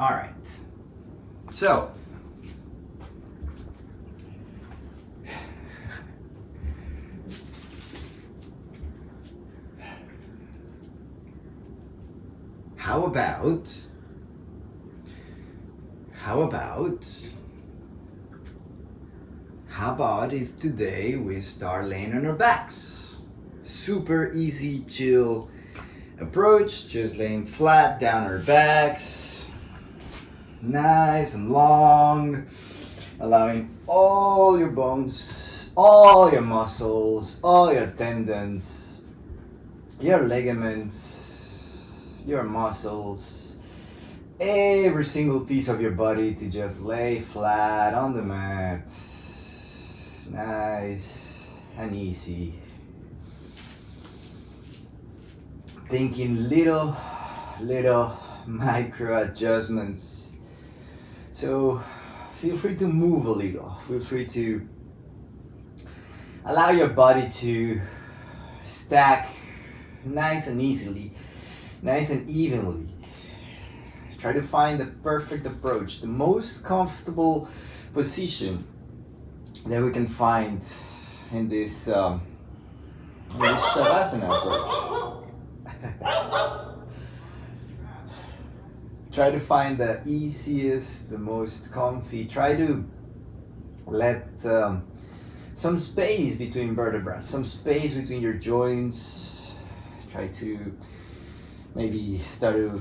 All right. So, how about how about how about if today we start laying on our backs super easy chill approach just laying flat down our backs nice and long allowing all your bones all your muscles all your tendons your ligaments your muscles, every single piece of your body to just lay flat on the mat. Nice and easy. Thinking little, little micro adjustments. So feel free to move a little. Feel free to allow your body to stack nice and easily nice and evenly. Try to find the perfect approach, the most comfortable position that we can find in this, um, in this Shavasana approach. Try to find the easiest, the most comfy. Try to let um, some space between vertebrae, some space between your joints. Try to maybe start to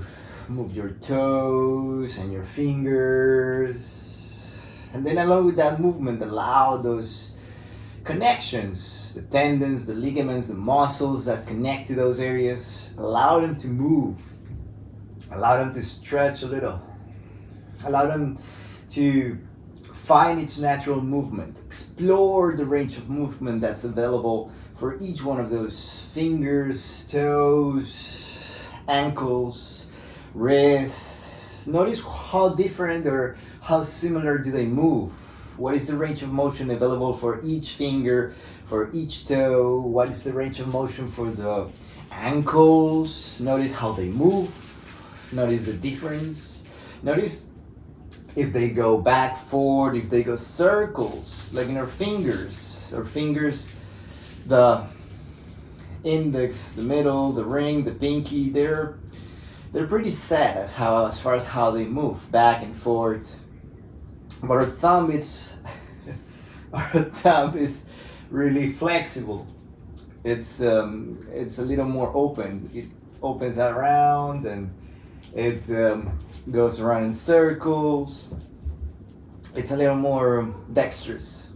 move your toes and your fingers and then along with that movement allow those connections the tendons the ligaments the muscles that connect to those areas allow them to move allow them to stretch a little allow them to find its natural movement explore the range of movement that's available for each one of those fingers toes ankles, wrists. Notice how different or how similar do they move. What is the range of motion available for each finger, for each toe? What is the range of motion for the ankles? Notice how they move. Notice the difference. Notice if they go back, forward, if they go circles, like in our fingers. Our fingers, the index, the middle, the ring, the pinky, they're they're pretty set as how as far as how they move back and forth. But our thumb it's our thumb is really flexible. It's um, it's a little more open. It opens around and it um, goes around in circles. It's a little more dexterous.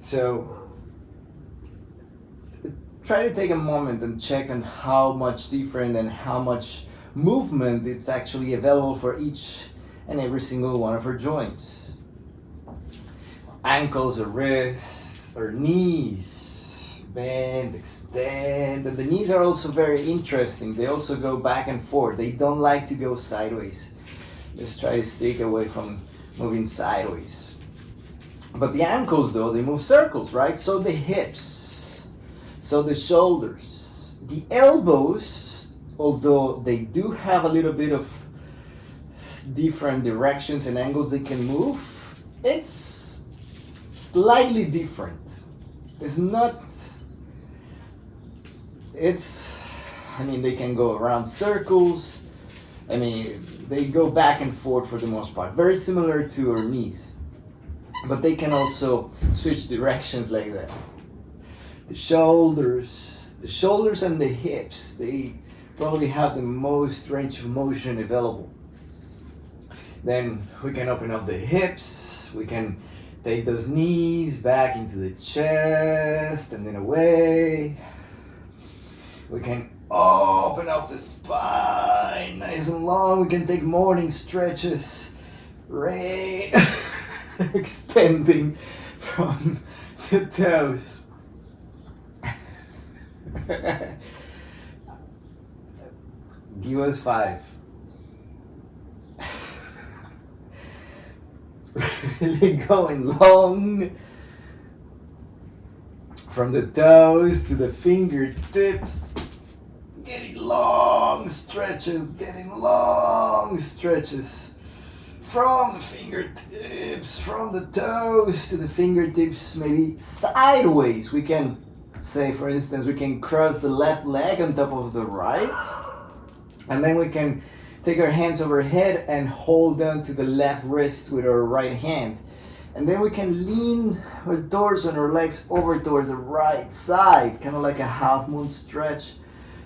So try to take a moment and check on how much different and how much movement it's actually available for each and every single one of our joints. Ankles or wrists or knees, extend, and the knees are also very interesting. They also go back and forth. They don't like to go sideways. Just try to stick away from moving sideways. But the ankles though, they move circles, right? So the hips, so the shoulders, the elbows, although they do have a little bit of different directions and angles they can move, it's slightly different. It's not, it's, I mean, they can go around circles. I mean, they go back and forth for the most part. Very similar to our knees. But they can also switch directions like that the shoulders, the shoulders and the hips, they probably have the most range of motion available. Then we can open up the hips, we can take those knees back into the chest and then away. We can open up the spine nice and long. We can take morning stretches, right? extending from the toes. Give us five. really going long from the toes to the fingertips. Getting long stretches, getting long stretches from the fingertips, from the toes to the fingertips, maybe sideways. We can say, for instance, we can cross the left leg on top of the right, and then we can take our hands overhead and hold on to the left wrist with our right hand. And then we can lean our doors and our legs over towards the right side, kind of like a half moon stretch.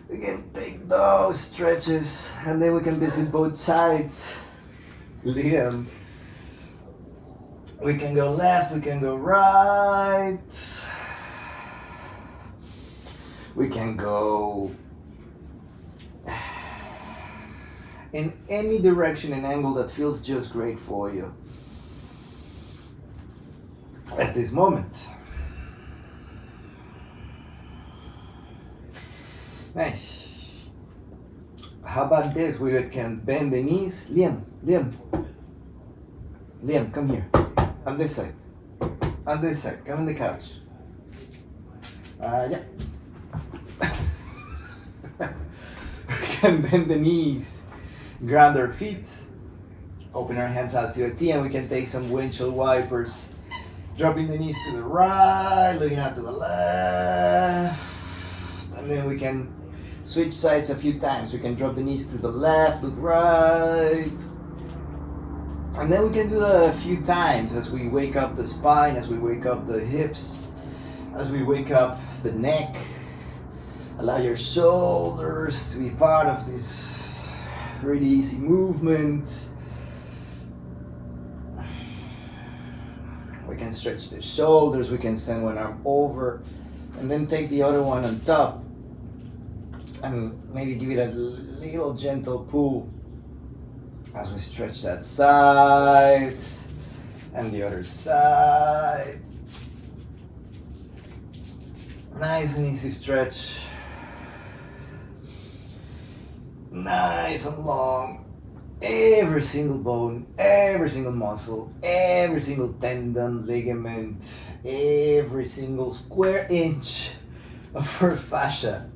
We can take those stretches and then we can visit both sides. Liam. We can go left, we can go right. We can go in any direction and angle that feels just great for you at this moment. Nice. How about this? We can bend the knees. Liam, Liam. Liam, come here. On this side. On this side. Come on the couch. Uh, yeah. we can bend the knees. Ground our feet. Open our hands out to a T and we can take some windshield wipers dropping the knees to the right, looking out to the left, and then we can switch sides a few times. We can drop the knees to the left, look right, and then we can do that a few times as we wake up the spine, as we wake up the hips, as we wake up the neck. Allow your shoulders to be part of this really easy movement. We can stretch the shoulders, we can send one arm over, and then take the other one on top. And maybe give it a little gentle pull as we stretch that side and the other side. Nice and easy stretch. Nice and long every single bone, every single muscle, every single tendon, ligament, every single square inch of her fascia.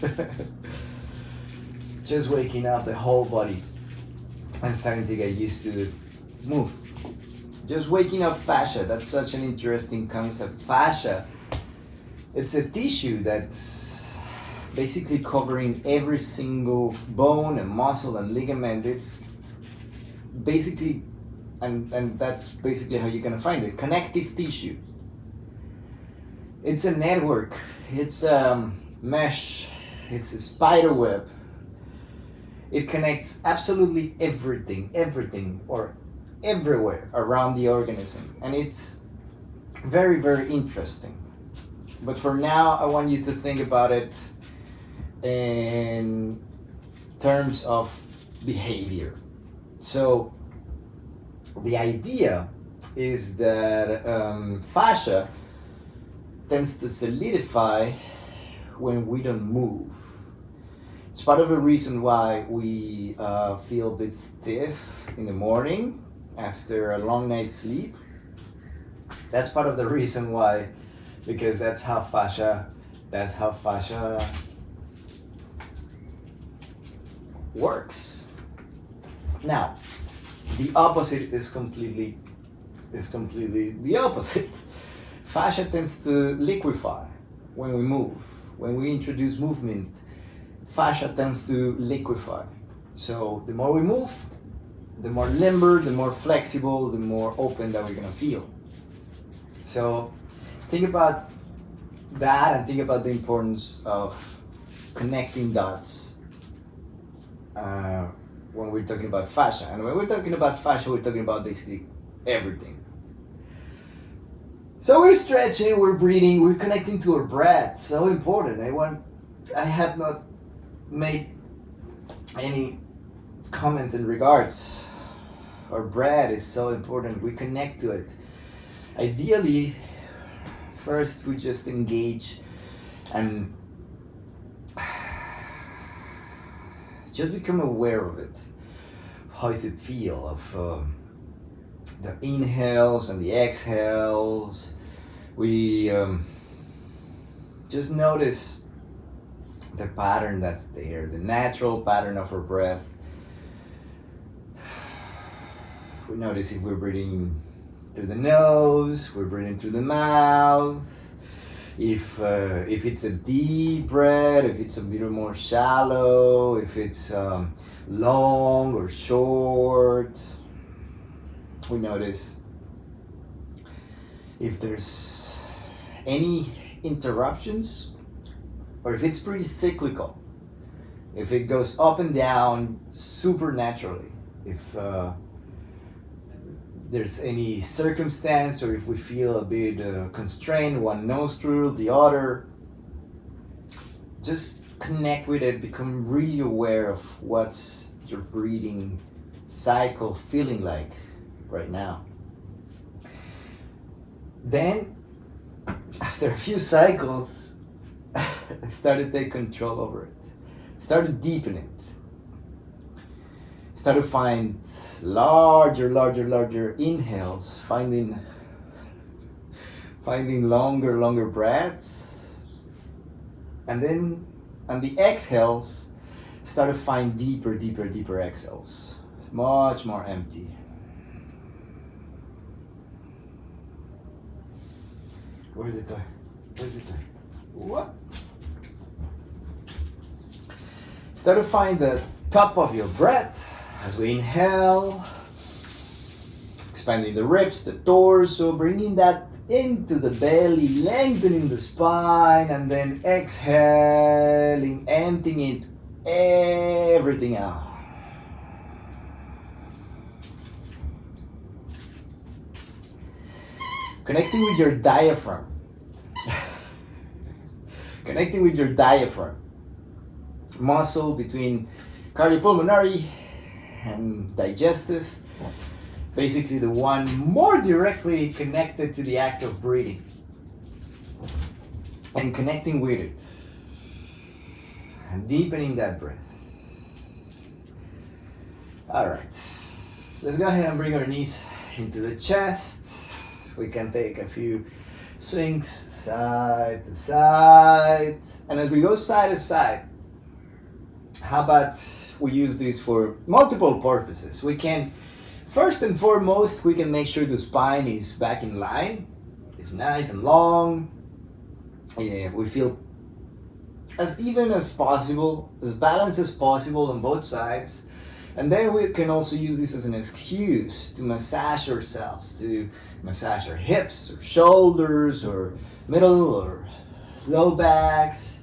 Just waking up the whole body and starting to get used to the move. Just waking up fascia, that's such an interesting concept. Fascia, it's a tissue that's basically covering every single bone and muscle and ligament. It's basically, and, and that's basically how you're gonna find it, connective tissue. It's a network, it's a um, mesh, it's a spider web. It connects absolutely everything, everything, or everywhere around the organism. And it's very, very interesting. But for now, I want you to think about it in terms of behavior. So the idea is that um, fascia tends to solidify when we don't move. It's part of the reason why we uh, feel a bit stiff in the morning after a long night's sleep. That's part of the reason why, because that's how fascia, that's how fascia works. Now, the opposite is completely is completely the opposite. Fascia tends to liquefy when we move. When we introduce movement, fascia tends to liquefy. So the more we move, the more limber, the more flexible, the more open that we're gonna feel. So think about that and think about the importance of connecting dots uh, when we're talking about fascia. And when we're talking about fascia, we're talking about basically everything. So we're stretching, we're breathing, we're connecting to our breath. So important. I want, I have not made any comment in regards. Our breath is so important. We connect to it. Ideally, first we just engage and just become aware of it. How does it feel of um, the inhales and the exhales? We um, just notice the pattern that's there, the natural pattern of our breath. We notice if we're breathing through the nose, we're breathing through the mouth. If uh, if it's a deep breath, if it's a little more shallow, if it's um, long or short, we notice if there's any interruptions or if it's pretty cyclical. If it goes up and down super naturally if uh, there's any circumstance or if we feel a bit uh, constrained one nostril the other just connect with it become really aware of what's your breathing cycle feeling like right now then after a few cycles i started to take control over it started to deepen it start to find larger, larger, larger inhales, finding finding longer, longer breaths. And then on the exhales, start to find deeper, deeper, deeper exhales. Much more empty. Where's it? Where's it? What? Start to find the top of your breath as we inhale, expanding the ribs, the torso, bringing that into the belly, lengthening the spine, and then exhaling, emptying it, everything out. Connecting with your diaphragm. Connecting with your diaphragm. Muscle between cardiopulmonary and digestive. Basically the one more directly connected to the act of breathing and connecting with it and deepening that breath. All right, let's go ahead and bring our knees into the chest. We can take a few swings side to side. And as we go side to side, how about we use this for multiple purposes. We can, first and foremost, we can make sure the spine is back in line. It's nice and long. Yeah, we feel as even as possible, as balanced as possible on both sides. And then we can also use this as an excuse to massage ourselves, to massage our hips or shoulders or middle or low backs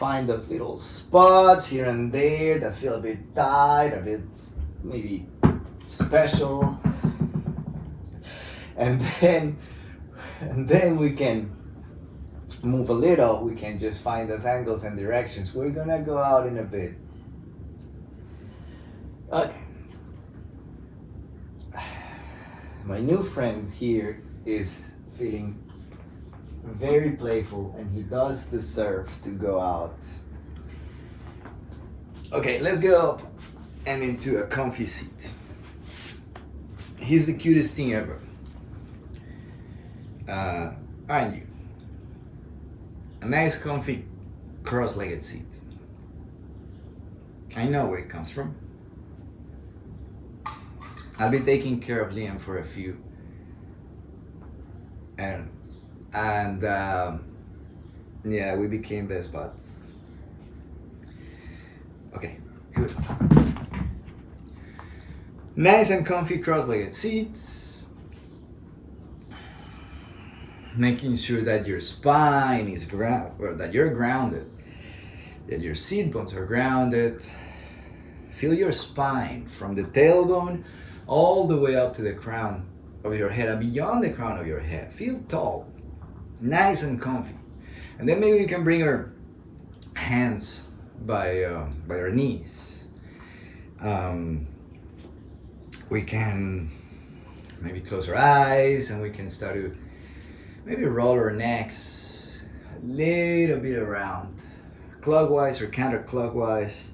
find those little spots here and there that feel a bit tight, a bit maybe special. And then, and then we can move a little, we can just find those angles and directions. We're gonna go out in a bit. Okay. My new friend here is feeling very playful and he does deserve to go out. Okay, let's go up and into a comfy seat. He's the cutest thing ever. Uh, aren't you? A nice comfy cross-legged seat. I know where it comes from. I've been taking care of Liam for a few and and um, yeah, we became best buds. Okay, good. Nice and comfy cross-legged seats. Making sure that your spine is ground, or that you're grounded, that your seat bones are grounded. Feel your spine from the tailbone all the way up to the crown of your head and beyond the crown of your head. Feel tall nice and comfy. And then maybe you can bring our hands by, uh, by our knees. Um, we can maybe close our eyes and we can start to maybe roll our necks a little bit around, clockwise or counterclockwise,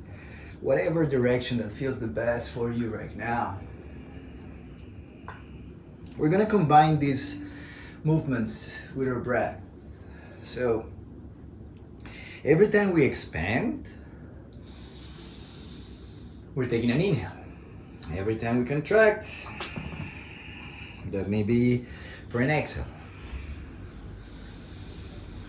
whatever direction that feels the best for you right now. We're gonna combine these movements with our breath. So Every time we expand, we're taking an inhale. Every time we contract, that may be for an exhale.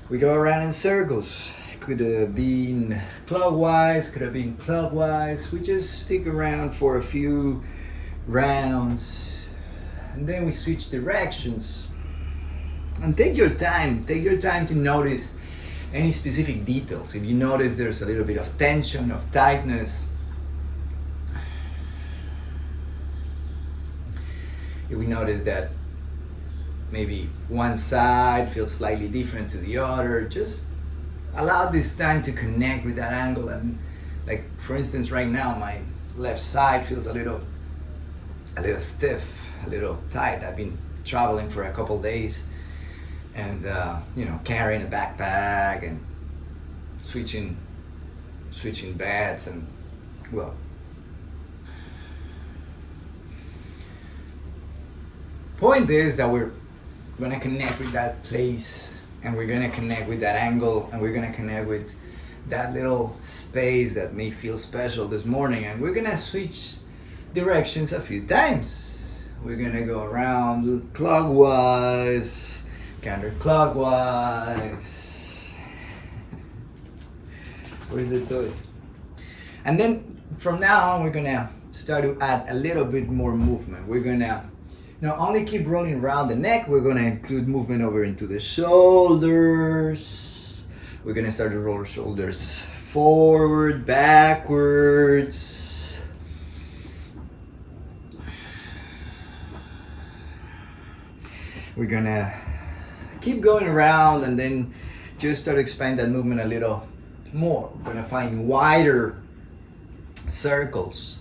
We go around in circles. Could have been clockwise, could have been clockwise. We just stick around for a few rounds and then we switch directions. And take your time, take your time to notice any specific details. If you notice there's a little bit of tension, of tightness, if we notice that maybe one side feels slightly different to the other, just allow this time to connect with that angle and like for instance right now my left side feels a little a little stiff, a little tight. I've been traveling for a couple days and uh, you know carrying a backpack and switching switching beds and well point is that we're gonna connect with that place and we're gonna connect with that angle and we're gonna connect with that little space that may feel special this morning and we're gonna switch directions a few times we're gonna go around clockwise counterclockwise where's the toy and then from now on we're gonna start to add a little bit more movement we're gonna now only keep rolling around the neck. We're gonna include movement over into the shoulders. We're gonna start to roll shoulders forward, backwards. We're gonna keep going around and then just start to expand that movement a little more. We're gonna find wider circles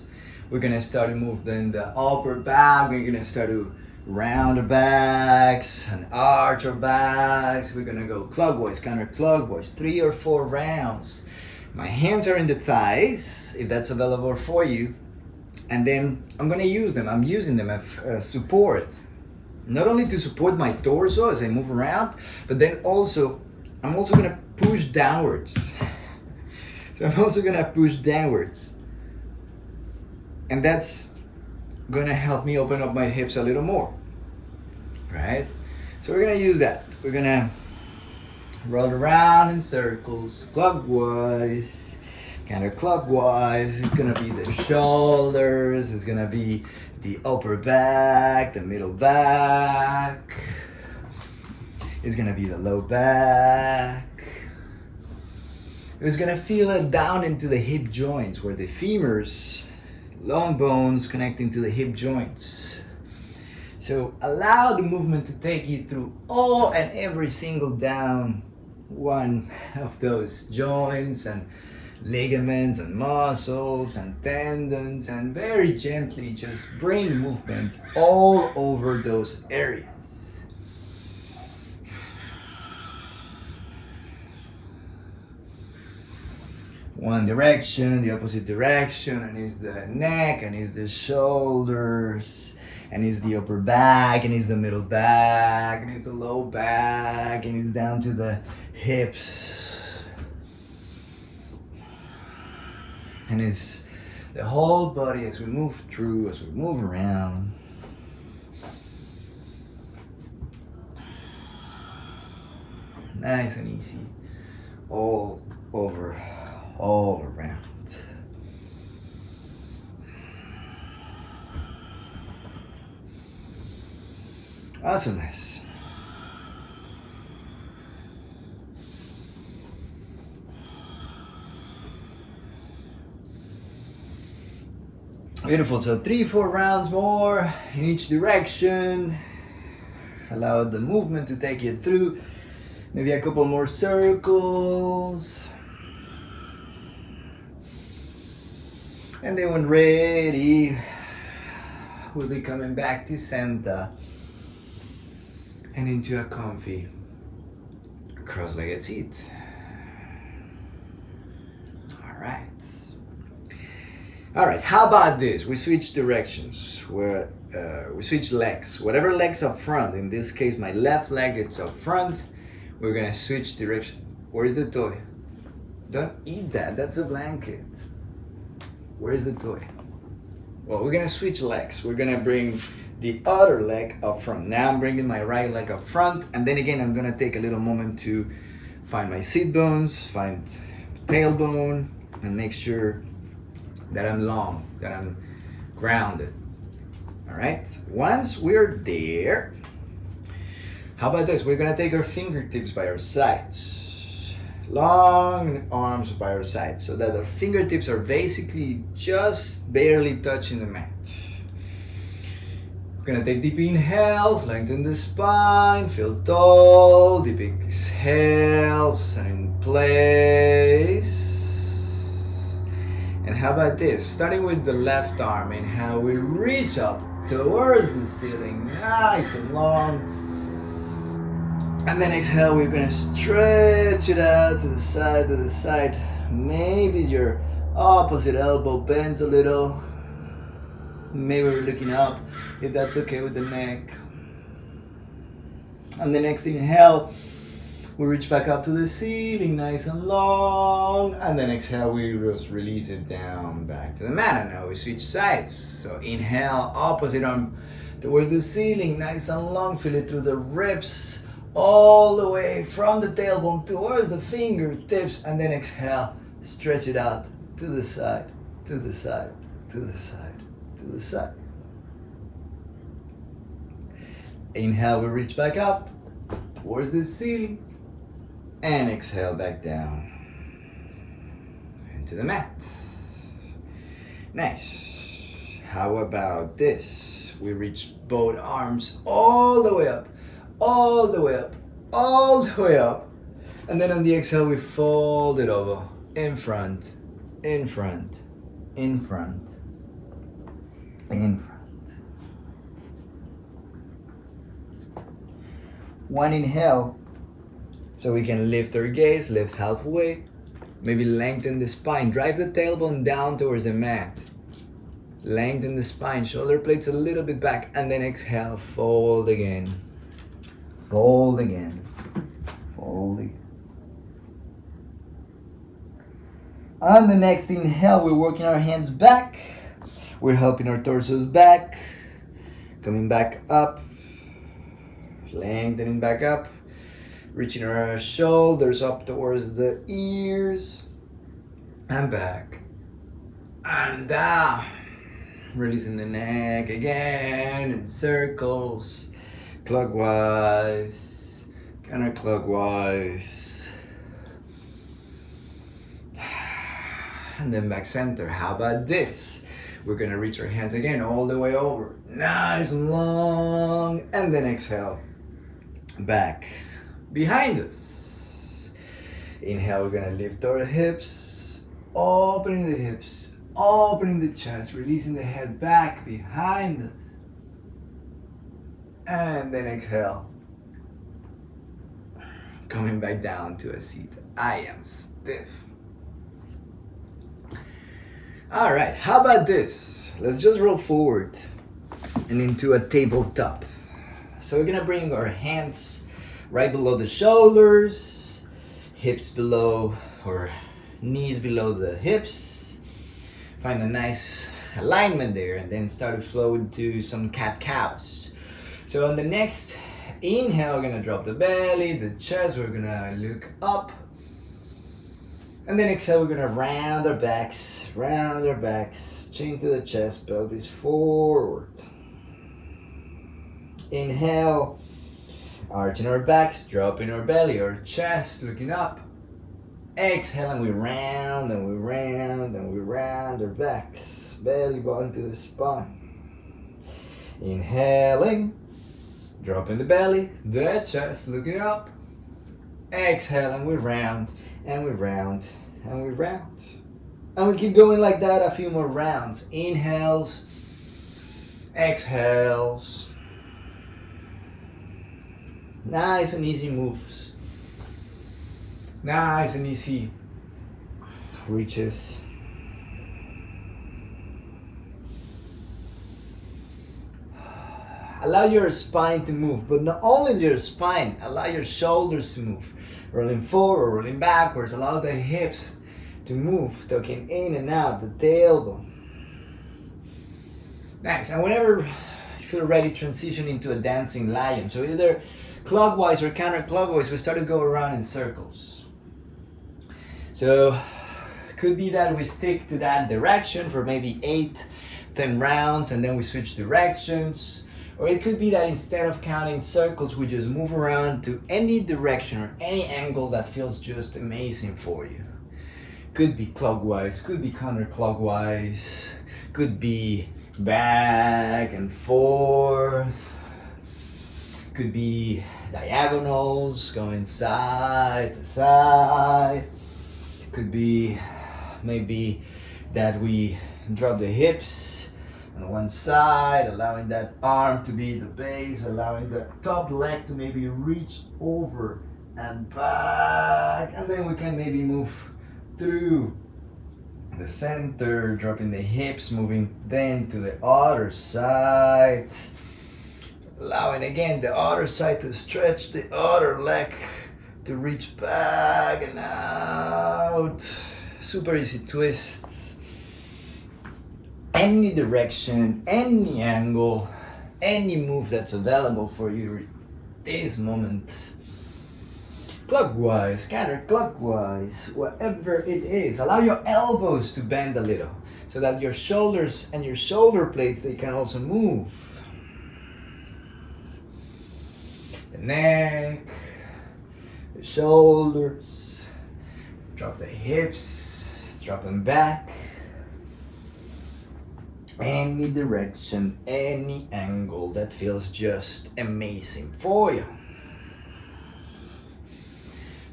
we're gonna start to move then the upper back. We're gonna start to round the backs and arch our backs. We're gonna go clockwise, counterclockwise, three or four rounds. My hands are in the thighs, if that's available for you. And then I'm gonna use them. I'm using them as support. Not only to support my torso as I move around, but then also, I'm also gonna push downwards. so I'm also gonna push downwards. And that's gonna help me open up my hips a little more right? So we're gonna use that. We're gonna roll around in circles clockwise counterclockwise it's gonna be the shoulders it's gonna be the upper back the middle back it's gonna be the low back it's gonna feel it down into the hip joints where the femurs long bones connecting to the hip joints. So allow the movement to take you through all and every single down one of those joints and ligaments and muscles and tendons and very gently just bring movement all over those areas. one direction, the opposite direction, and it's the neck, and it's the shoulders, and it's the upper back, and it's the middle back, and it's the low back, and it's down to the hips. And it's the whole body as we move through, as we move around. Nice and easy all over all around. Awesomeness. Beautiful. So three, four rounds more in each direction. Allow the movement to take you through. Maybe a couple more circles. And then when ready, we'll be coming back to center and into a comfy cross-legged seat. All right. All right, how about this? We switch directions, uh, we switch legs. Whatever leg's up front, in this case, my left leg is up front. We're gonna switch direction. Where's the toy? Don't eat that. That's a blanket. Where's the toy? Well, we're gonna switch legs. We're gonna bring the other leg up front. Now I'm bringing my right leg up front, and then again, I'm gonna take a little moment to find my seat bones, find tailbone, and make sure that I'm long, that I'm grounded. All right, once we're there, how about this? We're gonna take our fingertips by our sides. Long arms by our sides so that our fingertips are basically just barely touching the mat. We're gonna take deep inhales, lengthen the spine, feel tall, deep exhales, and in place. And how about this? Starting with the left arm and how we reach up towards the ceiling, nice and long. And then exhale, we're gonna stretch it out to the side, to the side. Maybe your opposite elbow bends a little. Maybe we're looking up, if that's okay with the neck. And the next inhale, we reach back up to the ceiling, nice and long. And then exhale, we just release it down back to the mat. And now we switch sides. So inhale, opposite arm towards the ceiling, nice and long. Feel it through the ribs, all the way from the tailbone towards the fingertips. And then exhale, stretch it out to the side, to the side, to the side, to the side. Inhale, we reach back up towards the ceiling and exhale back down into the mat. Nice. How about this? We reach both arms all the way up, all the way up, all the way up. And then on the exhale, we fold it over in front, in front, in front, in front. One inhale so we can lift our gaze, lift halfway, maybe lengthen the spine, drive the tailbone down towards the mat. Lengthen the spine, shoulder blades a little bit back, and then exhale, fold again. Fold again. Fold again. On the next inhale, we're working our hands back. We're helping our torsos back. Coming back up. Lengthening back up reaching our shoulders up towards the ears and back. And down. Releasing the neck again in circles. Clockwise. Counterclockwise and then back center. How about this? We're gonna reach our hands again all the way over. Nice and long. And then exhale. Back behind us. Inhale, we're gonna lift our hips, opening the hips, opening the chest, releasing the head back behind us. And then exhale, coming back down to a seat. I am stiff. All right, how about this? Let's just roll forward and into a tabletop. So we're gonna bring our hands right below the shoulders, hips below or knees below the hips. Find a nice alignment there and then start to flow into some cat cows. So on the next inhale, we're gonna drop the belly, the chest, we're gonna look up. And then exhale, we're gonna round our backs, round our backs, chin to the chest, pelvis forward. Inhale, Arching our backs, dropping our belly, our chest, looking up. Exhale and we round and we round and we round our backs. Belly button to the spine. Inhaling, dropping the belly, the chest, looking up. Exhale and we round and we round and we round. And we keep going like that a few more rounds. Inhales, exhales. Nice and easy moves. Nice and easy reaches. Allow your spine to move, but not only your spine, allow your shoulders to move. Rolling forward, rolling backwards, allow the hips to move, tucking in and out, the tailbone. Nice, and whenever you feel ready, transition into a dancing lion. So either clockwise or counterclockwise, we start to go around in circles. So could be that we stick to that direction for maybe eight, 10 rounds and then we switch directions. Or it could be that instead of counting circles, we just move around to any direction or any angle that feels just amazing for you. Could be clockwise, could be counterclockwise, could be back and forth, could be diagonals going side to side, could be maybe that we drop the hips on one side, allowing that arm to be the base, allowing the top leg to maybe reach over and back, and then we can maybe move through the center, dropping the hips, moving then to the other side, allowing again the other side to stretch the other leg to reach back and out. Super easy twists. Any direction any angle any move that's available for you this moment. Clockwise counterclockwise whatever it is. Allow your elbows to bend a little so that your shoulders and your shoulder blades they can also move the neck the shoulders drop the hips drop them back. Any direction any angle that feels just amazing for you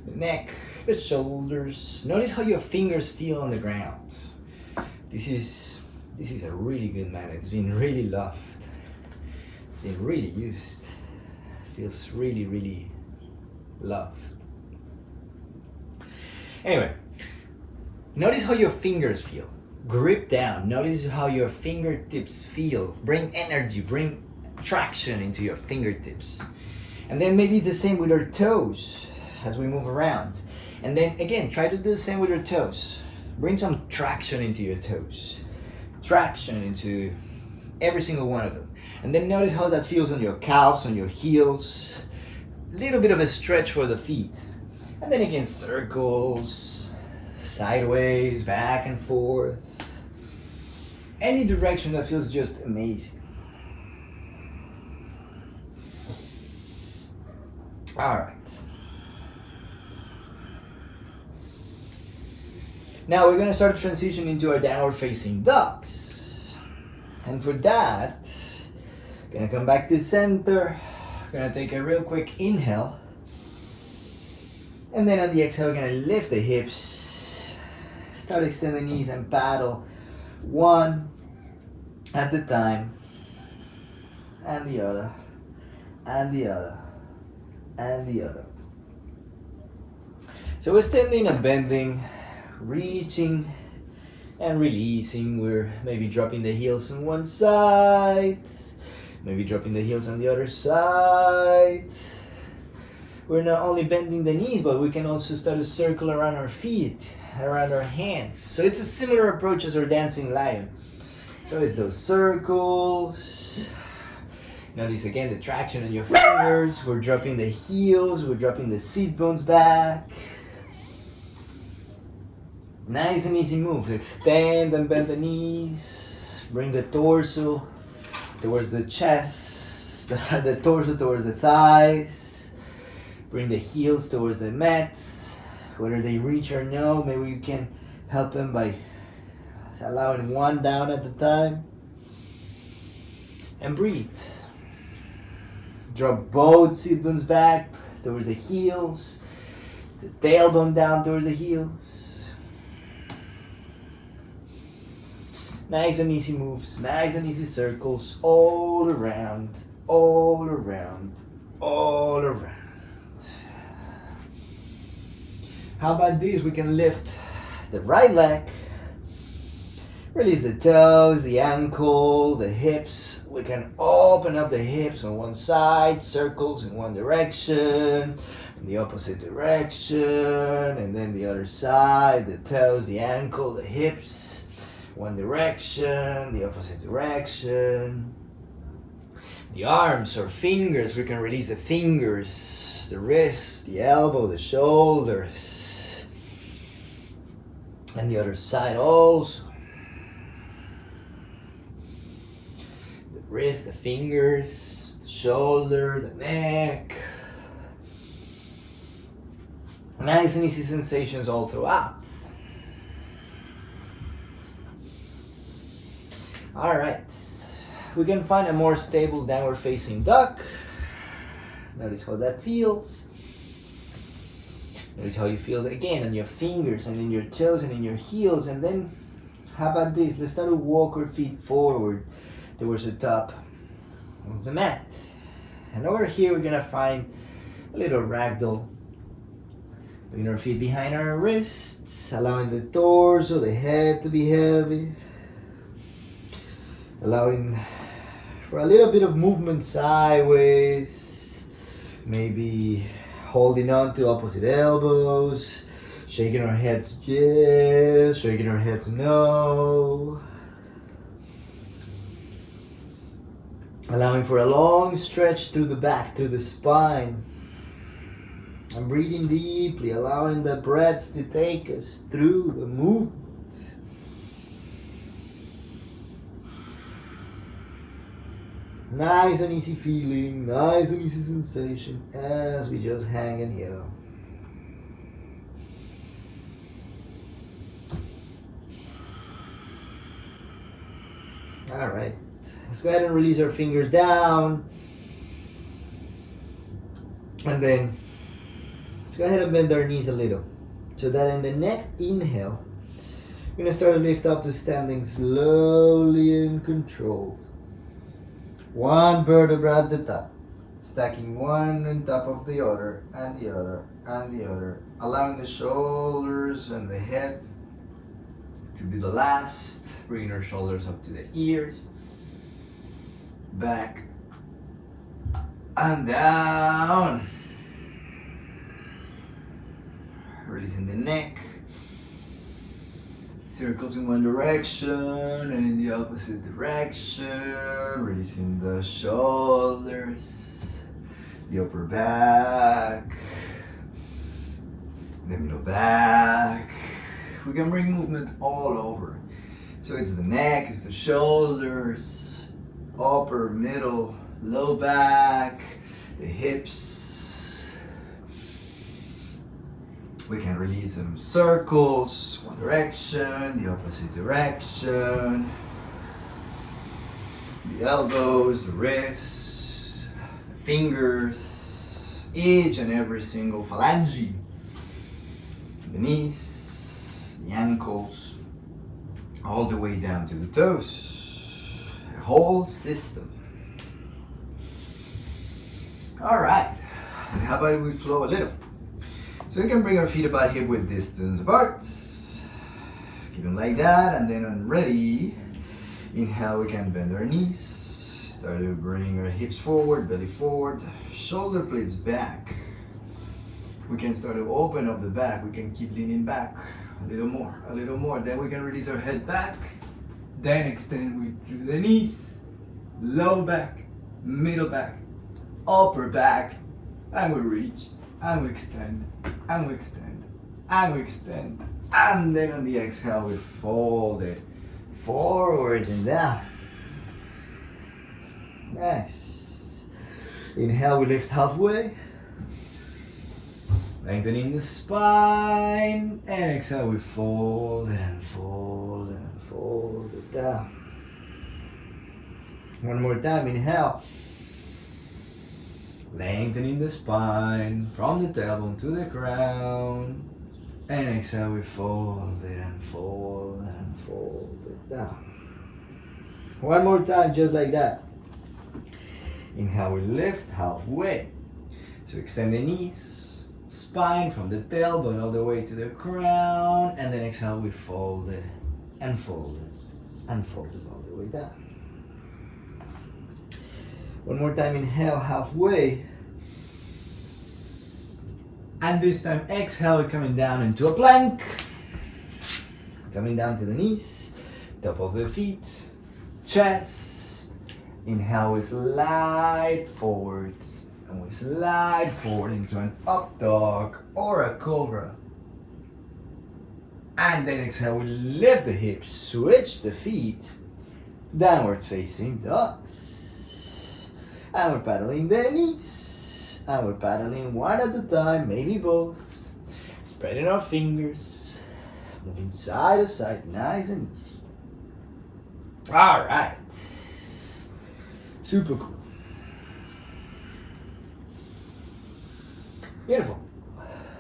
the neck the shoulders. Notice how your fingers feel on the ground. This is this is a really good man. It's been really loved. It's been really used feels really really loved anyway Notice how your fingers feel. Grip down. Notice how your fingertips feel. Bring energy, bring traction into your fingertips. And then maybe the same with our toes as we move around. And then again, try to do the same with your toes. Bring some traction into your toes. Traction into every single one of them. And then notice how that feels on your calves, on your heels. A little bit of a stretch for the feet. And then again, circles, sideways, back and forth. Any direction that feels just amazing. All right. Now we're gonna start to transition into our downward facing dogs. And for that, gonna come back to center. Gonna take a real quick inhale. And then on the exhale, we're gonna lift the hips Start extending the knees and paddle one at the time, and the other, and the other, and the other. So we're standing and bending, reaching and releasing. We're maybe dropping the heels on one side, maybe dropping the heels on the other side. We're not only bending the knees, but we can also start to circle around our feet around our hands. So it's a similar approach as our dancing lion. So it's those circles. Notice again the traction in your fingers. We're dropping the heels. We're dropping the seat bones back. Nice and easy move. Extend and bend the knees. Bring the torso towards the chest. The, the torso towards the thighs. Bring the heels towards the mat whether they reach or no maybe you can help them by allowing one down at a time and breathe drop both seat bones back towards the heels the tailbone down towards the heels nice and easy moves nice and easy circles all around all around all around. How about this? We can lift the right leg, release the toes, the ankle, the hips, we can open up the hips on one side, circles in one direction, in the opposite direction, and then the other side, the toes, the ankle, the hips, one direction, the opposite direction. The arms or fingers, we can release the fingers, the wrist, the elbow, the shoulders, and the other side also. The wrist, the fingers, the shoulder, the neck. Nice and easy sensations all throughout. All right, we can find a more stable downward facing dog. Notice how that feels. Notice how you feel again on your fingers and in your toes and in your heels. And then, how about this? Let's start to walk our feet forward towards the top of the mat. And over here, we're gonna find a little ragdoll. Bring our feet behind our wrists, allowing the torso, the head to be heavy. Allowing for a little bit of movement sideways. Maybe holding on to opposite elbows. Shaking our heads yes, shaking our heads no. Allowing for a long stretch through the back, through the spine. I'm breathing deeply, allowing the breaths to take us through the movement. Nice and easy feeling, nice and easy sensation as we just hang in here. All right. Let's go ahead and release our fingers down. And then let's go ahead and bend our knees a little. So that in the next inhale, we're gonna start to lift up to standing slowly and controlled. One vertebra at the top, stacking one on top of the other, and the other, and the other, allowing the shoulders and the head to be the last, bringing our shoulders up to the ears back and down. Releasing the neck. Circles in one direction and in the opposite direction. Releasing the shoulders, the upper back, the middle back. We can bring movement all over. So it's the neck, it's the shoulders, upper, middle, low back, the hips. We can release them circles, one direction, the opposite direction. The elbows, the wrists, the fingers, each and every single phalange. The knees, the ankles, all the way down to the toes the whole system. All right, how about we flow a little? So we can bring our feet about hip width distance apart. Keep them like that, and then on ready, inhale, we can bend our knees. Start to bring our hips forward, belly forward, shoulder blades back. We can start to open up the back. We can keep leaning back a little more, a little more. Then we can release our head back then extend with through the knees, low back, middle back, upper back, and we reach, and we extend, and we extend, and we extend. And then on the exhale, we fold it forward and down. Nice. Inhale, we lift halfway. Lengthening the spine. And exhale, we fold and fold and fold it down. One more time, inhale. Lengthening the spine from the tailbone to the crown. And exhale, we fold it and fold it and fold it down. One more time, just like that. Inhale, we lift halfway. So extend the knees, spine from the tailbone all the way to the crown. And then exhale, we fold it and fold it and fold it all the way down. One more time, inhale halfway. And this time, exhale, we're coming down into a plank. Coming down to the knees, top of the feet, chest. Inhale, we slide forwards. And we slide forward into an up dog or a cobra. And then exhale, we lift the hips, switch the feet, downward facing dogs. And we're paddling the knees. And we're paddling one at a time, maybe both. Spreading our fingers, moving side to side, nice and easy. All right. Super cool. Beautiful.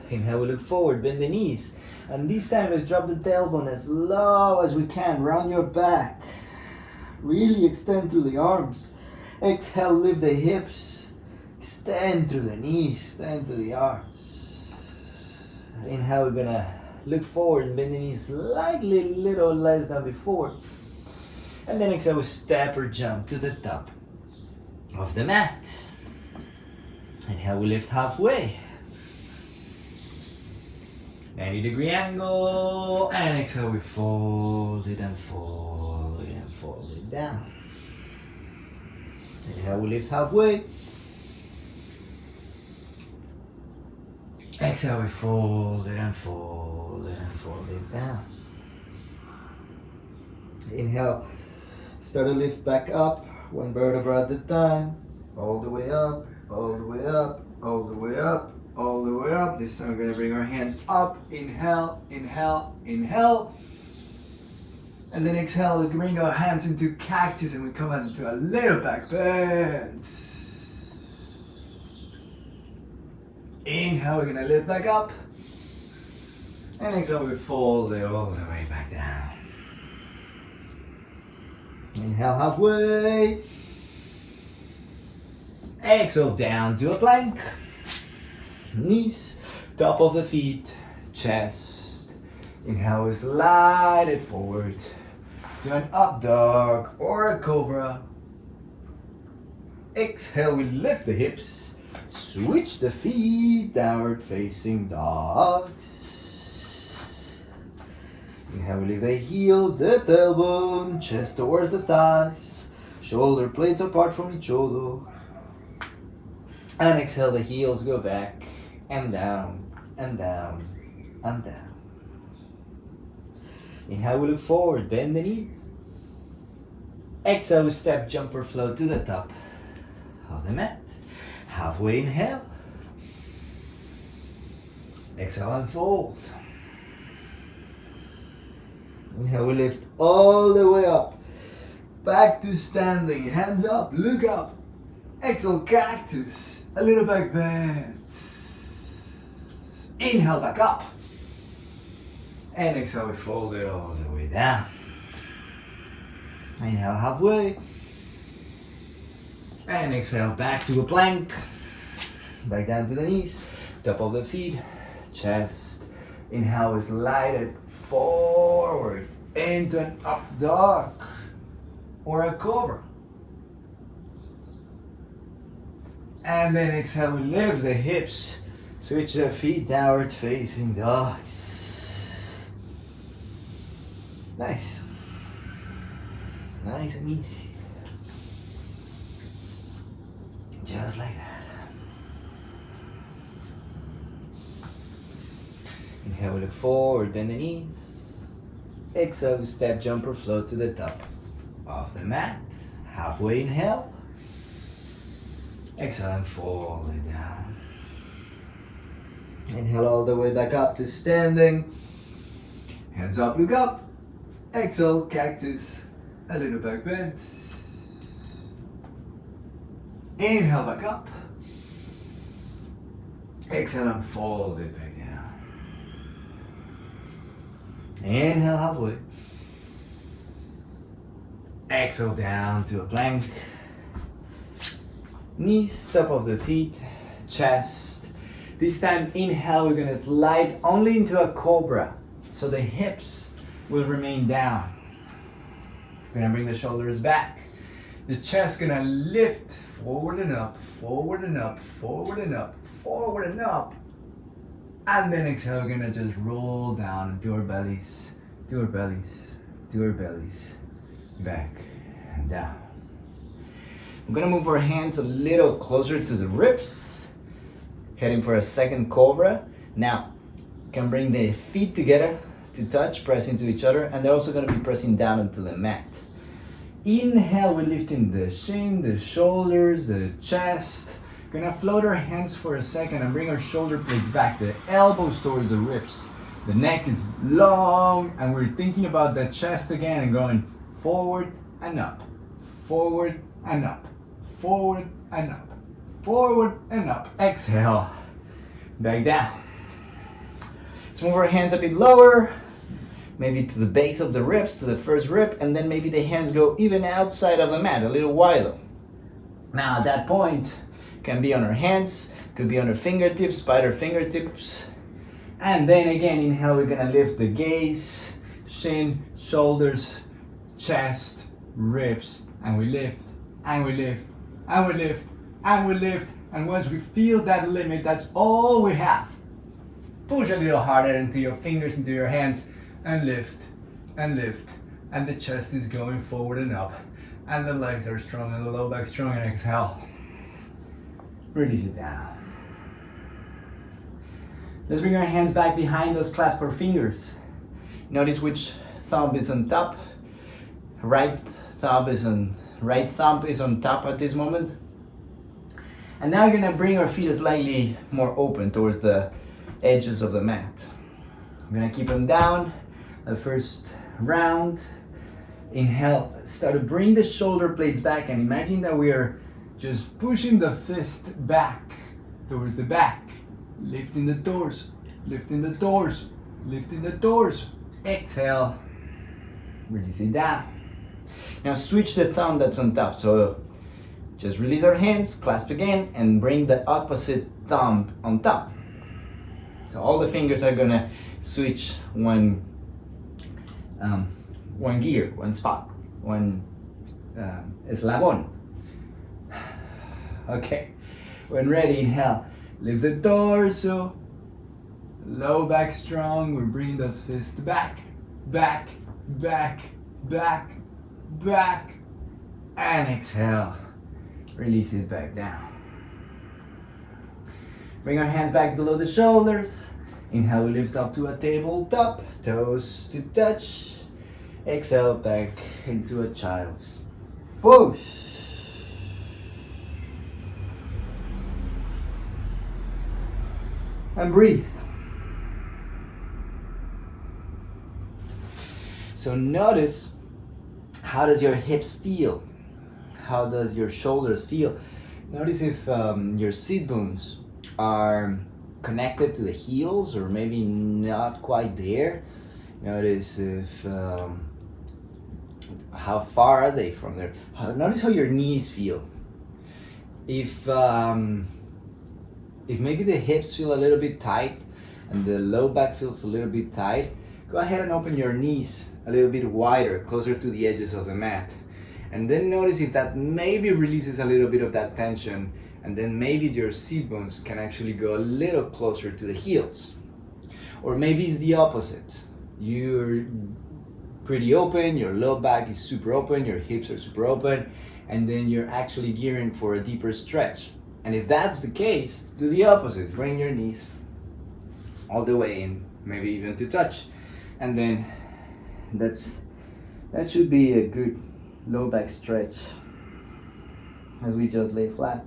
Inhale, we look forward, bend the knees. And this time, let's drop the tailbone as low as we can. Round your back. Really extend through the arms. Exhale, lift the hips. Extend through the knees, extend through the arms. Inhale, we're gonna look forward bend the knees slightly, little less than before. And then exhale, we step or jump to the top of the mat. Inhale, we lift halfway. 90 degree angle, and exhale, we fold it and fold it and fold it down. Inhale, we lift halfway. Exhale, we fold it and fold it and fold it down. Inhale, start to lift back up, one vertebra at a time, all the way up, all the way up, all the way up, all the way up. This time we're gonna bring our hands up. Inhale, inhale, inhale. And then exhale, we bring our hands into cactus and we come into a little back bend. Inhale, we're gonna lift back up. And exhale, we fold it all the way back down. Inhale halfway. Exhale down to a plank knees, top of the feet, chest. Inhale, we slide it forward to an up dog or a cobra. Exhale, we lift the hips, switch the feet, downward facing dogs. Inhale, we lift the heels, the tailbone, chest towards the thighs, shoulder blades apart from each other. And exhale, the heels go back and down and down and down. Inhale, we look forward, bend the knees. Exhale, we step, jumper flow to the top of the mat. Halfway inhale. Exhale and fold. Inhale, we lift all the way up. Back to standing, hands up, look up. Exhale, cactus. A little back bend. Inhale back up. And exhale, we fold it all the way down. Inhale halfway. And exhale back to a plank. Back down to the knees. Top of the feet. Chest. Inhale is lighted forward into an up dog or a cobra. And then exhale, we lift the hips Switch the feet downward facing dogs. Nice. Nice and easy. Just like that. Inhale, we look forward, bend the knees. Exhale, we step, jumper, float to the top of the mat. Halfway inhale. Exhale and fold it down. Inhale all the way back up to standing. Hands up, look up. Exhale, cactus. A little back bend. Inhale back up. Exhale and fold it back down. Inhale halfway. Exhale down to a plank. Knees, top of the feet, chest, this time, inhale, we're gonna slide only into a cobra. So the hips will remain down. We're gonna bring the shoulders back. The chest gonna lift forward and up, forward and up, forward and up, forward and up. And then exhale, we're gonna just roll down do our bellies, do our bellies, do our bellies, back and down. We're gonna move our hands a little closer to the ribs, heading for a second cobra. Now, can bring the feet together to touch, press into each other, and they're also gonna be pressing down into the mat. Inhale, we're lifting the shin, the shoulders, the chest. Gonna float our hands for a second and bring our shoulder blades back, the elbows towards the ribs. The neck is long, and we're thinking about the chest again and going forward and up, forward and up, forward and up, forward and up. Exhale, back down. Let's move our hands a bit lower, maybe to the base of the ribs, to the first rib, and then maybe the hands go even outside of the mat, a little wider. Now at that point, can be on our hands, could be on our fingertips, spider fingertips. And then again, inhale, we're gonna lift the gaze, shin, shoulders, chest, ribs, and we lift, and we lift, and we lift, and we lift. And once we feel that limit, that's all we have. Push a little harder into your fingers, into your hands, and lift, and lift. And the chest is going forward and up. And the legs are strong, and the low back strong, and exhale. Release it down. Let's bring our hands back behind us, clasp our fingers. Notice which thumb is on top. Right thumb is on right thumb is on top at this moment. And now we're gonna bring our feet slightly more open towards the edges of the mat. I'm gonna keep them down. The first round. Inhale, start to bring the shoulder blades back and imagine that we are just pushing the fist back towards the back. Lifting the doors, lifting the doors, lifting the doors. Exhale, release it down. Now switch the thumb that's on top. So just release our hands, clasp again, and bring the opposite thumb on top. So all the fingers are gonna switch one, um, one gear, one spot, one um, eslabon. Okay, when ready, inhale, lift the torso, low back strong. We're bringing those fists back, back, back, back, back, and exhale. Release it back down. Bring our hands back below the shoulders. Inhale, we lift up to a tabletop, toes to touch. Exhale, back into a child's pose. And breathe. So notice how does your hips feel? How does your shoulders feel? Notice if um, your seat bones are connected to the heels or maybe not quite there. Notice if um, how far are they from there. Notice how your knees feel. If um, if maybe the hips feel a little bit tight and the low back feels a little bit tight, go ahead and open your knees a little bit wider, closer to the edges of the mat. And then notice if that maybe releases a little bit of that tension and then maybe your sit bones can actually go a little closer to the heels. Or maybe it's the opposite. You're pretty open, your low back is super open, your hips are super open, and then you're actually gearing for a deeper stretch. And if that's the case, do the opposite. Bring your knees all the way in, maybe even to touch. And then that's that should be a good low back stretch as we just lay flat.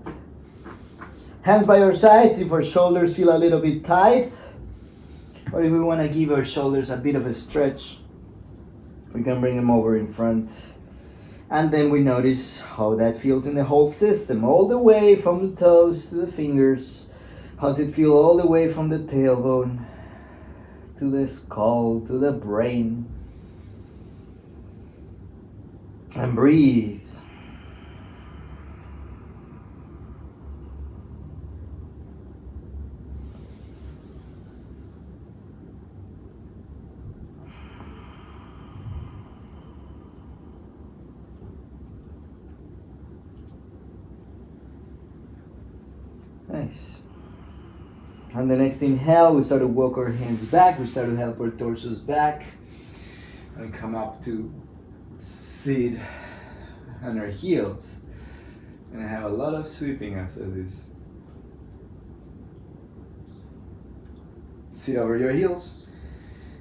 Hands by our sides if our shoulders feel a little bit tight or if we want to give our shoulders a bit of a stretch we can bring them over in front. And then we notice how that feels in the whole system all the way from the toes to the fingers. How's it feel all the way from the tailbone to the skull to the brain? And breathe Nice. On the next inhale, we start to walk our hands back. We start to help our torsos back. And come up to sit on our heels. And I have a lot of sweeping after this. Sit over your heels.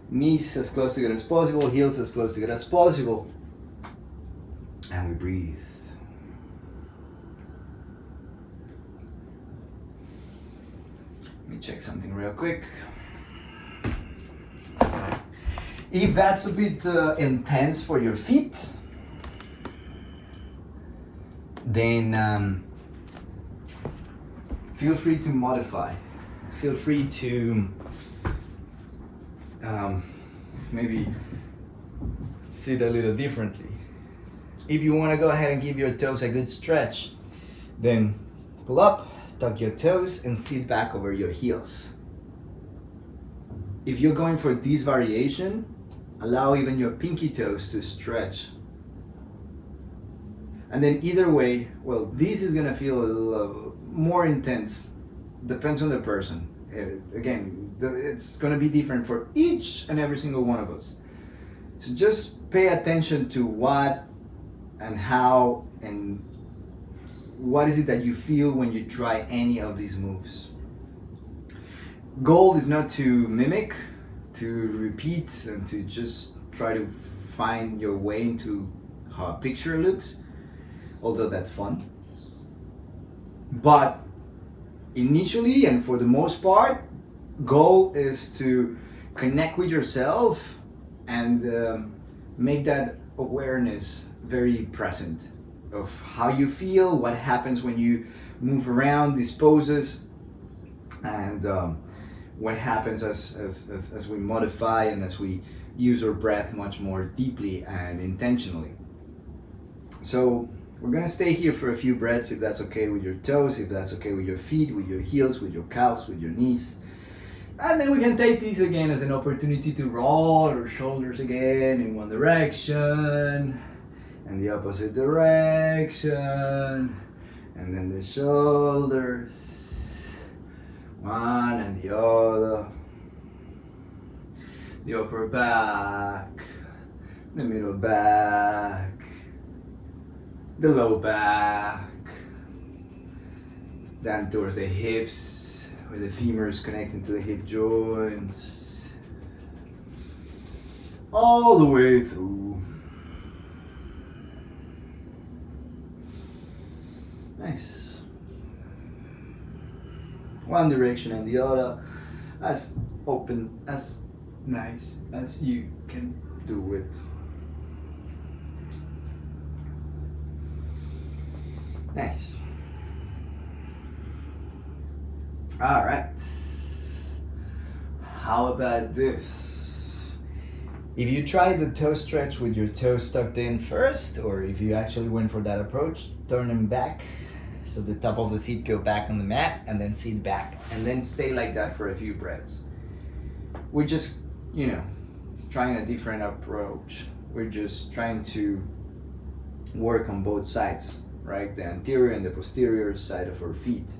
Knees as close together as possible, heels as close together as possible. And we breathe. Let me check something real quick. If that's a bit uh, intense for your feet, then um, feel free to modify. Feel free to um, maybe sit a little differently. If you want to go ahead and give your toes a good stretch, then pull up, tuck your toes, and sit back over your heels. If you're going for this variation, allow even your pinky toes to stretch. And then either way, well, this is gonna feel a little more intense. Depends on the person. Uh, again, it's gonna be different for each and every single one of us. So just pay attention to what and how and what is it that you feel when you try any of these moves. Goal is not to mimic, to repeat, and to just try to find your way into how a picture looks, although that's fun. But initially and for the most part, goal is to connect with yourself and um, make that awareness very present of how you feel, what happens when you move around these poses, and um, what happens as, as, as, as we modify and as we use our breath much more deeply and intentionally. So we're gonna stay here for a few breaths if that's okay with your toes, if that's okay with your feet, with your heels, with your calves, with your knees. And then we can take these again as an opportunity to roll our shoulders again in one direction and the opposite direction. And then the shoulders. One and the other. The upper back. The middle back. The low back. Down towards the hips where the femurs connecting to the hip joints. All the way through Nice. One direction and the other, as open, as nice as you can do it. Nice. All right. How about this? If you try the toe stretch with your toes tucked in first, or if you actually went for that approach, turn them back so the top of the feet go back on the mat and then sit back and then stay like that for a few breaths. We're just, you know, trying a different approach. We're just trying to work on both sides, right? The anterior and the posterior side of our feet.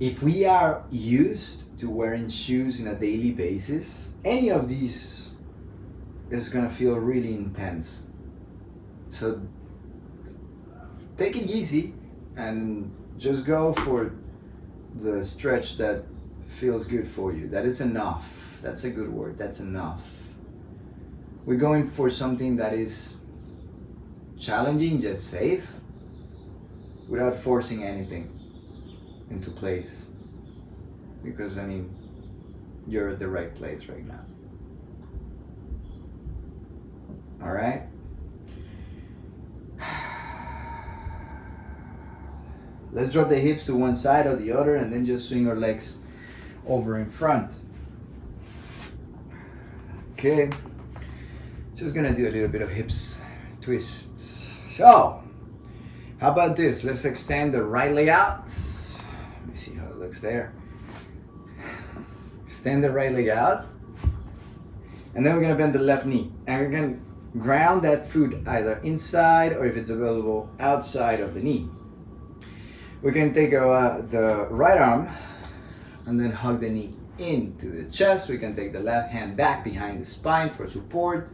If we are used to wearing shoes in a daily basis, any of these is gonna feel really intense. So take it easy and just go for the stretch that feels good for you. That is enough. That's a good word. That's enough. We're going for something that is challenging yet safe without forcing anything into place. Because, I mean, you're at the right place right now. All right? Let's drop the hips to one side or the other and then just swing our legs over in front. Okay, just gonna do a little bit of hips twists. So, how about this? Let's extend the right leg out. Let me see how it looks there. Extend the right leg out. And then we're gonna bend the left knee. And we're gonna ground that foot either inside or if it's available outside of the knee. We can take uh, the right arm and then hug the knee into the chest. We can take the left hand back behind the spine for support.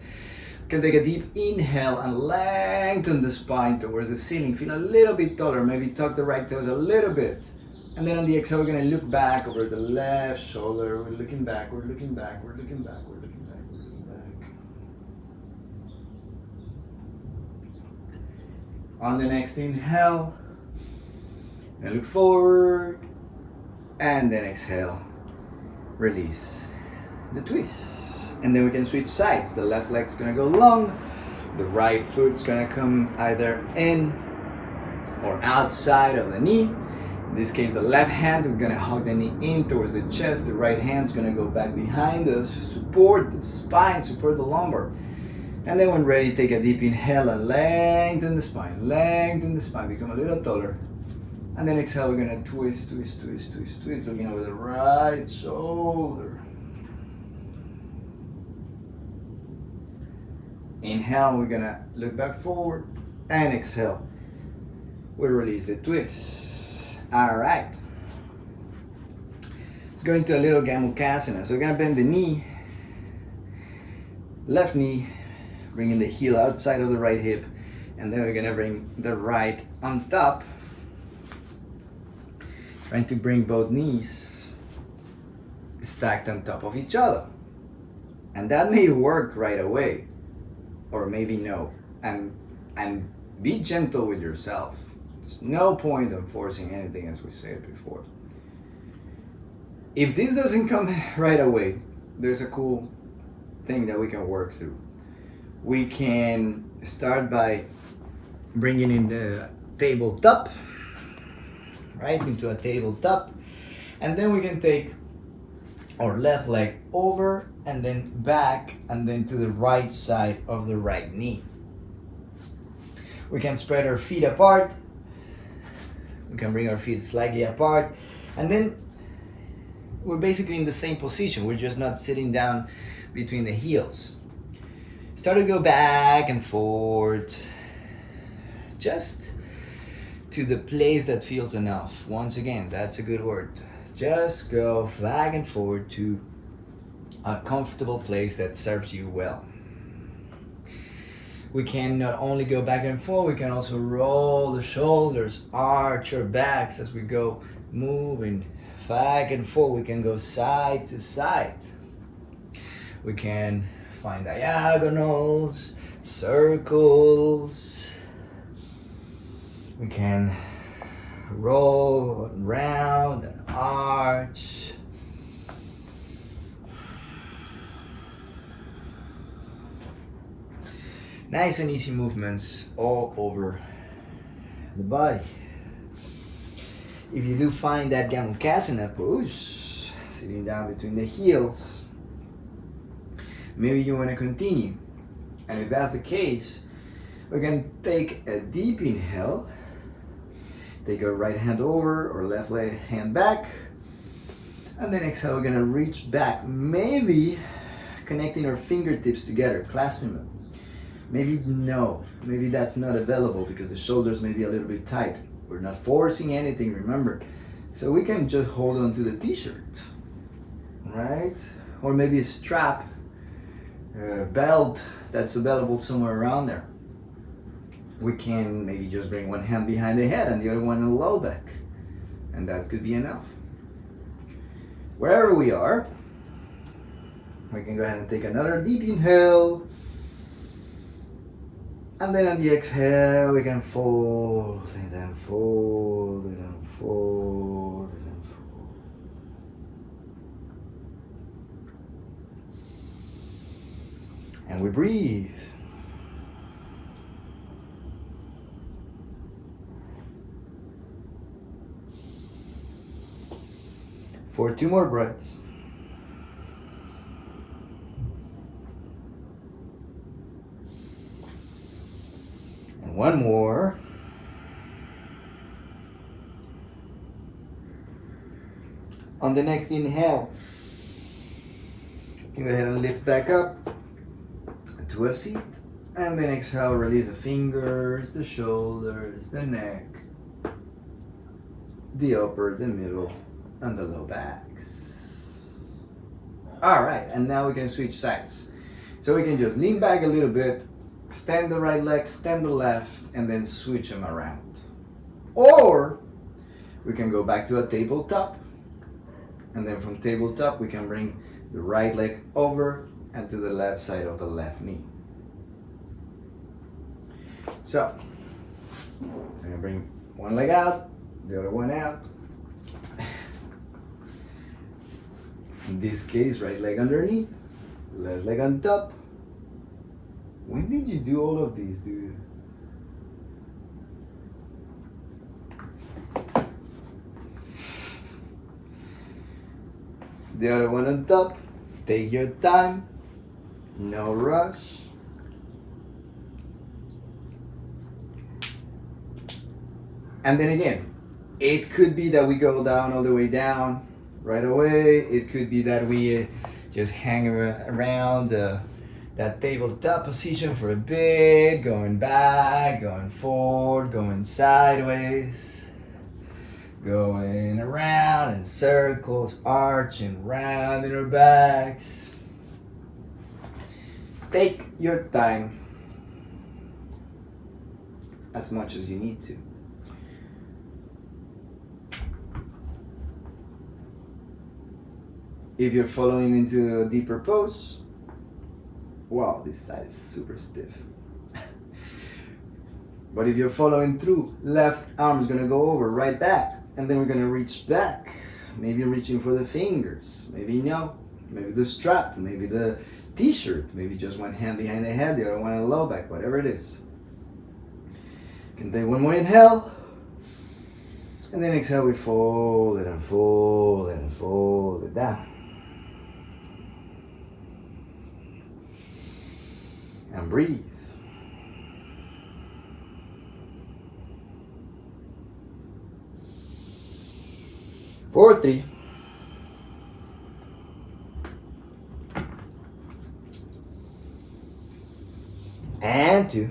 We can take a deep inhale and lengthen the spine towards the ceiling. Feel a little bit taller, maybe tuck the right toes a little bit. And then on the exhale, we're gonna look back over the left shoulder. We're looking back, we're looking back, we're looking back, we're looking back, we're looking back. On the next inhale, and look forward, and then exhale, release the twist. And then we can switch sides. The left leg's gonna go long, the right foot's gonna come either in or outside of the knee. In this case, the left hand, we're gonna hug the knee in towards the chest. The right hand's gonna go back behind us, support the spine, support the lumbar. And then when ready, take a deep inhale and lengthen the spine, lengthen the spine, become a little taller. And then exhale, we're gonna twist, twist, twist, twist, twist, looking over the right shoulder. Inhale, we're gonna look back forward and exhale. We release the twist. All right. Let's go into a little Gomukhasana. So we're gonna bend the knee, left knee, bringing the heel outside of the right hip, and then we're gonna bring the right on top. Trying to bring both knees stacked on top of each other. And that may work right away, or maybe no. And and be gentle with yourself. There's no point in forcing anything as we said before. If this doesn't come right away, there's a cool thing that we can work through. We can start by bringing in the tabletop, right, into a tabletop, and then we can take our left leg over and then back and then to the right side of the right knee. We can spread our feet apart. We can bring our feet slightly apart. And then we're basically in the same position. We're just not sitting down between the heels. Start to go back and forth. Just to the place that feels enough. Once again, that's a good word. Just go back and forth to a comfortable place that serves you well. We can not only go back and forth, we can also roll the shoulders, arch our backs as we go moving back and forth. We can go side to side. We can find diagonals, circles. We can roll round and arch. Nice and easy movements all over the body. If you do find that Gomukhasana pose, sitting down between the heels, maybe you want to continue. And if that's the case, we're going to take a deep inhale. Take our right hand over or left leg hand back. And then exhale, we're to reach back. Maybe connecting our fingertips together, clasping them. Maybe no, maybe that's not available because the shoulders may be a little bit tight. We're not forcing anything, remember. So we can just hold on to the t-shirt, right? Or maybe a strap, a belt that's available somewhere around there. We can maybe just bring one hand behind the head and the other one in the low back. And that could be enough. Wherever we are, we can go ahead and take another deep inhale. And then on the exhale, we can fold and then fold and then fold and then fold. And we breathe. For two more breaths. And one more. On the next inhale, go ahead and lift back up to a seat. And then exhale, release the fingers, the shoulders, the neck. the upper, the middle, and the low backs. All right, and now we can switch sides. So we can just lean back a little bit, extend the right leg, extend the left, and then switch them around. Or we can go back to a tabletop, and then from tabletop we can bring the right leg over and to the left side of the left knee. So, I'm gonna bring one leg out, the other one out. In this case, right leg underneath, left leg on top. When did you do all of these, dude? The other one on top. Take your time. No rush. And then again, it could be that we go down all the way down right away. It could be that we uh, just hang around uh, that tabletop position for a bit, going back, going forward, going sideways, going around in circles, arching round in our backs. Take your time as much as you need to. If you're following into a deeper pose, wow, this side is super stiff. but if you're following through, left arm is gonna go over, right back, and then we're gonna reach back. Maybe reaching for the fingers, maybe no, maybe the strap, maybe the t-shirt, maybe just one hand behind the head, the other one in the low back, whatever it is. Can take one more inhale. And then exhale, we fold it and fold it and fold it down. And breathe. Four, three. And two.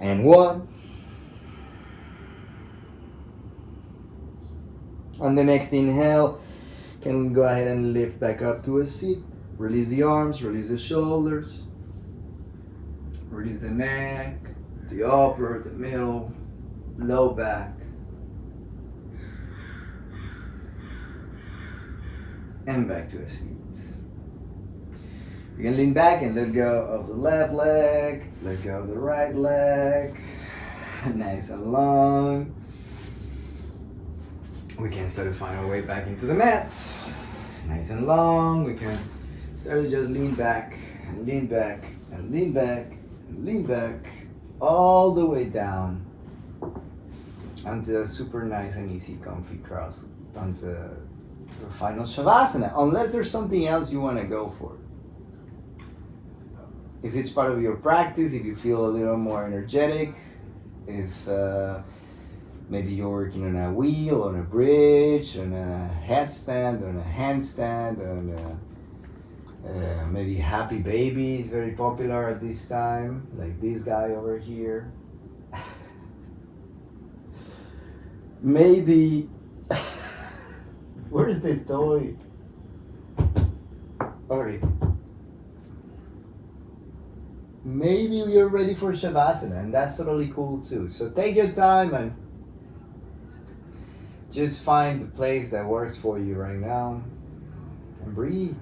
And one. On the next inhale, can go ahead and lift back up to a seat. Release the arms, release the shoulders, release the neck, the upper, the middle, low back. And back to a seat. You can lean back and let go of the left leg, let go of the right leg. Nice and long. We can start to find our way back into the mat. Nice and long. We can start to just lean back and lean back and lean back and lean back all the way down onto a super nice and easy comfy cross onto the final shavasana unless there's something else you want to go for if it's part of your practice if you feel a little more energetic if uh, maybe you're working on a wheel on a bridge on a headstand on a handstand on a, uh, maybe happy baby is very popular at this time like this guy over here maybe where's the toy Alright. Maybe we are ready for Shavasana, and that's totally cool too. So take your time and just find the place that works for you right now and breathe.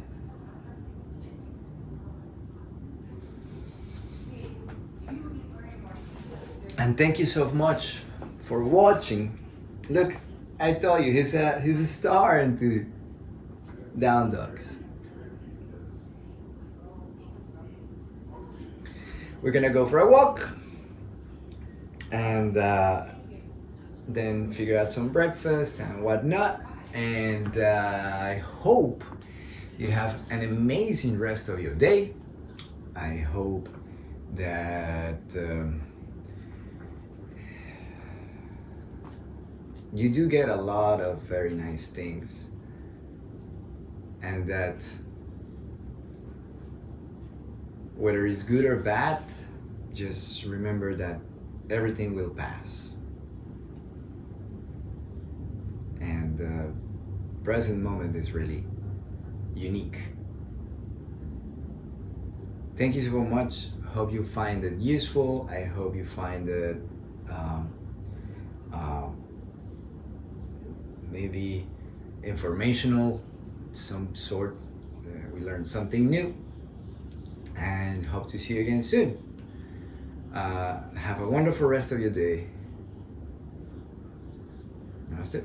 And thank you so much for watching. Look, I tell you, he's a he's a star into down dogs. We're gonna go for a walk and uh, then figure out some breakfast and whatnot. And uh, I hope you have an amazing rest of your day. I hope that um, you do get a lot of very nice things and that whether it's good or bad, just remember that everything will pass. And the present moment is really unique. Thank you so much. Hope you find it useful. I hope you find it um, uh, maybe informational, some sort. Uh, we learned something new, and hope to see you again soon. Uh, have a wonderful rest of your day. Namaste.